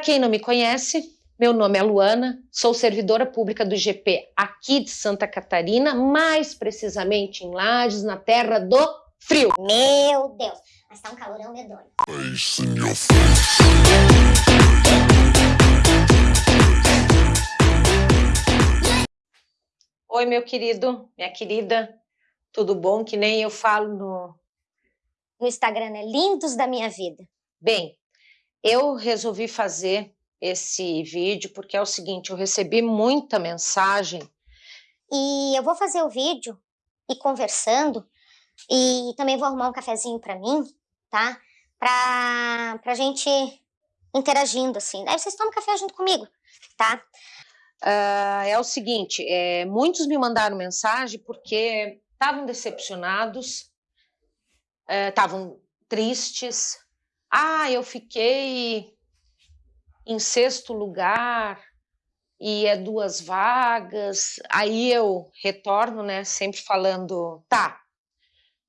Para quem não me conhece, meu nome é Luana, sou servidora pública do IGP aqui de Santa Catarina, mais precisamente em Lages, na terra do frio. Meu Deus, mas tá um calorão medonho. Oi, meu querido, minha querida, tudo bom? Que nem eu falo no... No Instagram é Lindos da Minha Vida. Bem, eu resolvi fazer esse vídeo porque é o seguinte, eu recebi muita mensagem. E eu vou fazer o vídeo e conversando e também vou arrumar um cafezinho para mim, tá? Pra, pra gente interagindo, assim. Aí vocês tomam café junto comigo, tá? Uh, é o seguinte, é, muitos me mandaram mensagem porque estavam decepcionados, estavam é, tristes. Ah, eu fiquei em sexto lugar e é duas vagas, aí eu retorno, né, sempre falando, tá,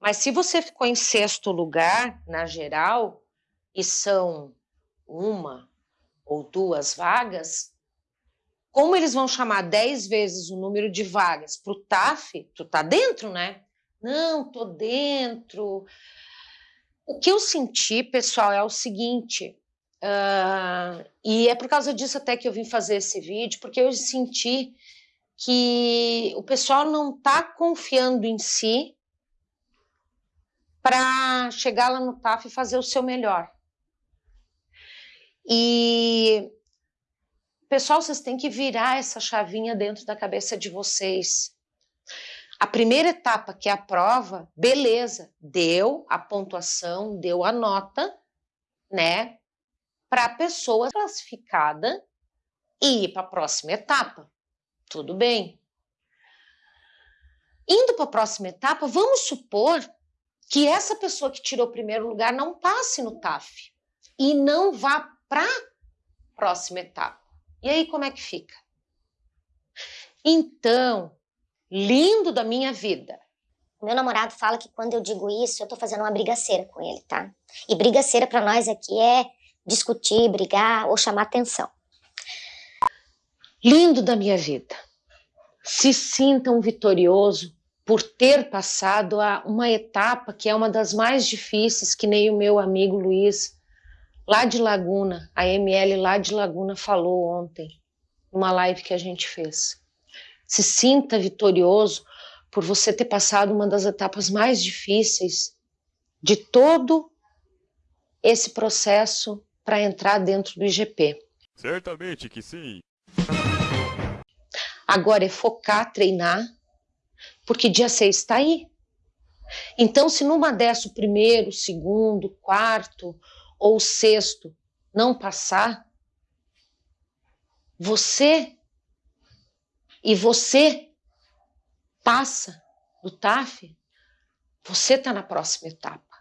mas se você ficou em sexto lugar na geral e são uma ou duas vagas, como eles vão chamar dez vezes o número de vagas para o TAF, tu tá dentro, né? Não, tô dentro. O que eu senti, pessoal, é o seguinte, Uh, e é por causa disso até que eu vim fazer esse vídeo, porque eu senti que o pessoal não está confiando em si para chegar lá no TAF e fazer o seu melhor. E, pessoal, vocês têm que virar essa chavinha dentro da cabeça de vocês. A primeira etapa, que é a prova, beleza, deu a pontuação, deu a nota, né? para a pessoa classificada e ir para a próxima etapa. Tudo bem. Indo para a próxima etapa, vamos supor que essa pessoa que tirou o primeiro lugar não passe no TAF e não vá para a próxima etapa. E aí como é que fica? Então, lindo da minha vida. Meu namorado fala que quando eu digo isso, eu tô fazendo uma brigaceira com ele, tá? E brigaceira para nós aqui é discutir, brigar ou chamar atenção. Lindo da minha vida. Se sinta um vitorioso por ter passado a uma etapa que é uma das mais difíceis, que nem o meu amigo Luiz, lá de Laguna, a ML lá de Laguna falou ontem, numa live que a gente fez. Se sinta vitorioso por você ter passado uma das etapas mais difíceis de todo esse processo para entrar dentro do IGP. Certamente que sim. Agora é focar, treinar, porque dia 6 está aí. Então, se numa dessa o primeiro, o segundo, o quarto ou o sexto não passar, você e você passa do TAF, você está na próxima etapa.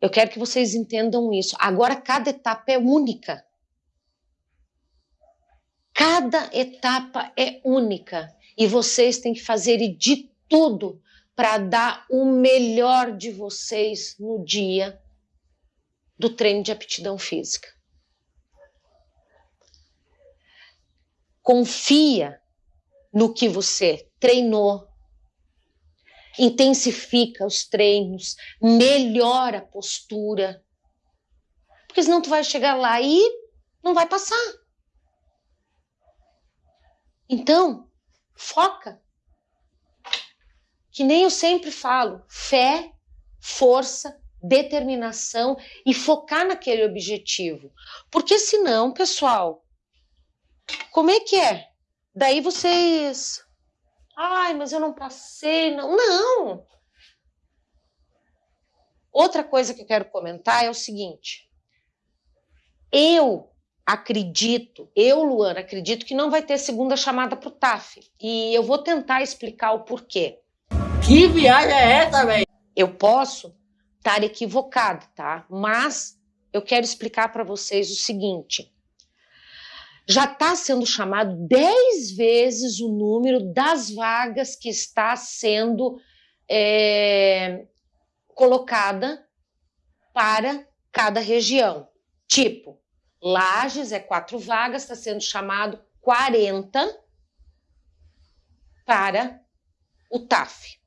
Eu quero que vocês entendam isso. Agora, cada etapa é única. Cada etapa é única e vocês têm que fazer de tudo para dar o melhor de vocês no dia do treino de aptidão física. Confia no que você treinou, intensifica os treinos, melhora a postura. Porque senão tu vai chegar lá e não vai passar. Então, foca. Que nem eu sempre falo, fé, força, determinação e focar naquele objetivo. Porque senão, pessoal, como é que é? Daí vocês Ai, mas eu não passei. Não, não. Outra coisa que eu quero comentar é o seguinte. Eu acredito, eu, Luana, acredito que não vai ter segunda chamada para o TAF. E eu vou tentar explicar o porquê. Que viagem é essa, velho? Eu posso estar equivocado, tá? Mas eu quero explicar para vocês o seguinte já está sendo chamado 10 vezes o número das vagas que está sendo é, colocada para cada região. Tipo, Lages é quatro vagas, está sendo chamado 40 para o TAF.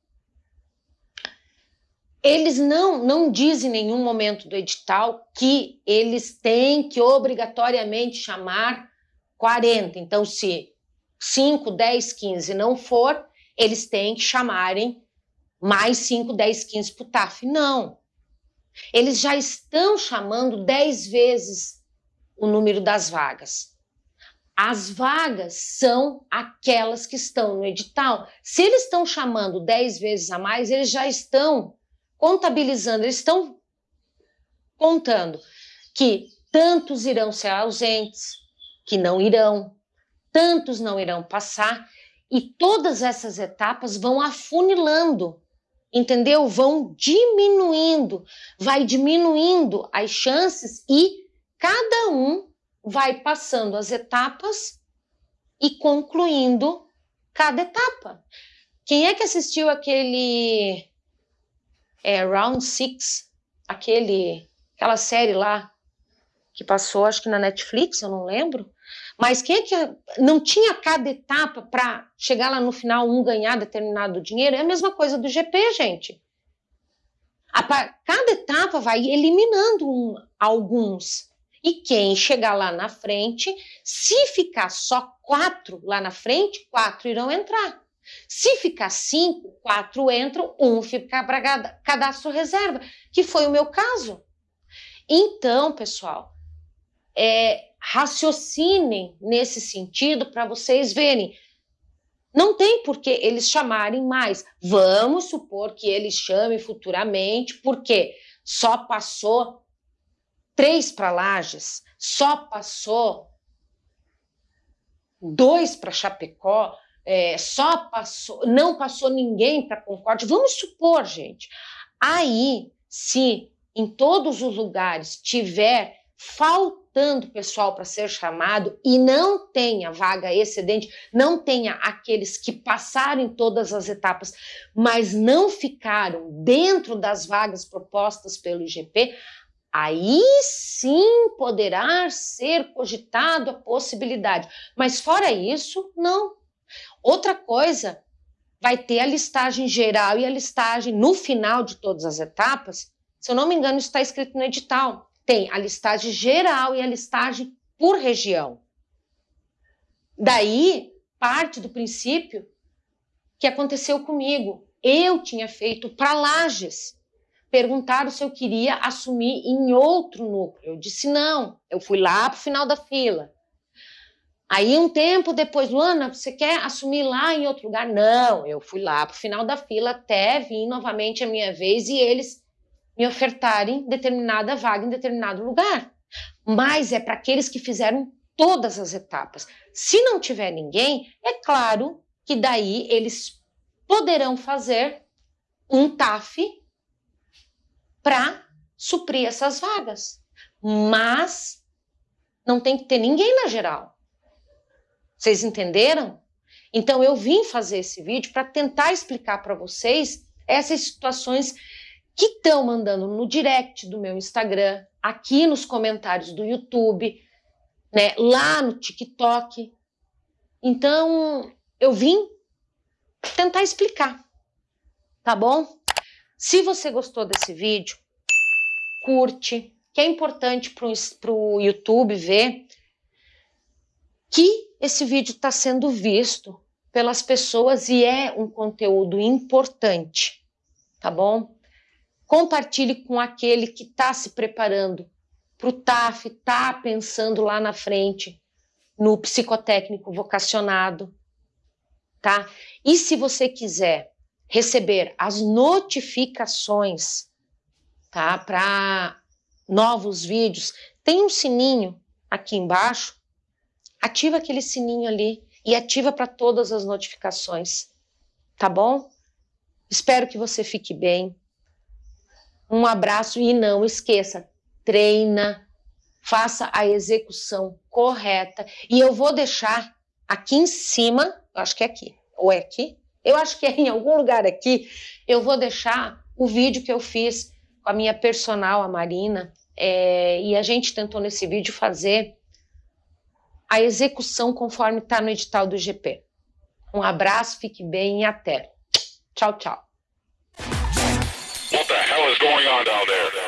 Eles não, não dizem em nenhum momento do edital que eles têm que obrigatoriamente chamar 40. Então, se 5, 10, 15 não for, eles têm que chamarem mais 5, 10, 15 para o TAF. Não. Eles já estão chamando 10 vezes o número das vagas. As vagas são aquelas que estão no edital. Se eles estão chamando 10 vezes a mais, eles já estão contabilizando, eles estão contando que tantos irão ser ausentes, que não irão, tantos não irão passar, e todas essas etapas vão afunilando, entendeu? Vão diminuindo, vai diminuindo as chances e cada um vai passando as etapas e concluindo cada etapa. Quem é que assistiu aquele é, Round Six, aquele, aquela série lá que passou, acho que na Netflix, eu não lembro. Mas quem é que não tinha cada etapa para chegar lá no final um ganhar determinado dinheiro? É a mesma coisa do GP, gente. A, cada etapa vai eliminando um, alguns. E quem chegar lá na frente, se ficar só quatro lá na frente, quatro irão entrar. Se ficar cinco, quatro entram, um fica para cadastro reserva, que foi o meu caso. Então, pessoal, é, raciocinem nesse sentido para vocês verem. Não tem por que eles chamarem mais. Vamos supor que eles chamem futuramente, porque só passou três para Lages, só passou dois para Chapecó, é, só passou, não passou ninguém para Concórdia. Vamos supor, gente, aí se em todos os lugares tiver faltando pessoal para ser chamado e não tenha vaga excedente, não tenha aqueles que passaram em todas as etapas, mas não ficaram dentro das vagas propostas pelo IGP, aí sim poderá ser cogitado a possibilidade. Mas fora isso, não. Outra coisa, vai ter a listagem geral e a listagem no final de todas as etapas. Se eu não me engano, está escrito no edital. Tem a listagem geral e a listagem por região. Daí parte do princípio que aconteceu comigo. Eu tinha feito para Lages. Perguntaram se eu queria assumir em outro núcleo. Eu disse não. Eu fui lá para o final da fila. Aí, um tempo depois, Luana, você quer assumir lá em outro lugar? Não, eu fui lá para o final da fila até vir novamente a minha vez e eles me ofertarem determinada vaga em determinado lugar. Mas é para aqueles que fizeram todas as etapas. Se não tiver ninguém, é claro que daí eles poderão fazer um TAF para suprir essas vagas. Mas não tem que ter ninguém na geral. Vocês entenderam? Então eu vim fazer esse vídeo para tentar explicar para vocês essas situações que estão mandando no direct do meu Instagram, aqui nos comentários do YouTube, né, lá no TikTok. Então eu vim tentar explicar, tá bom? Se você gostou desse vídeo, curte, que é importante para o YouTube ver que esse vídeo está sendo visto pelas pessoas e é um conteúdo importante, tá bom? Compartilhe com aquele que está se preparando para o TAF, está pensando lá na frente no psicotécnico vocacionado, tá? E se você quiser receber as notificações, tá? Para novos vídeos, tem um sininho aqui embaixo ativa aquele sininho ali e ativa para todas as notificações, tá bom? Espero que você fique bem. Um abraço e não esqueça, treina, faça a execução correta e eu vou deixar aqui em cima, acho que é aqui, ou é aqui? Eu acho que é em algum lugar aqui, eu vou deixar o vídeo que eu fiz com a minha personal, a Marina, É, e a gente tentou nesse vídeo fazer a execução conforme está no edital do GP. Um abraço, fique bem e até. Tchau, tchau. Going on down there?